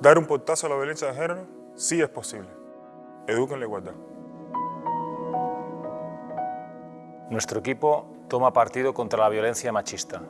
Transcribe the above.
Dar un portazo a la violencia de género sí es posible. Eduquen la igualdad. Nuestro equipo toma partido contra la violencia machista.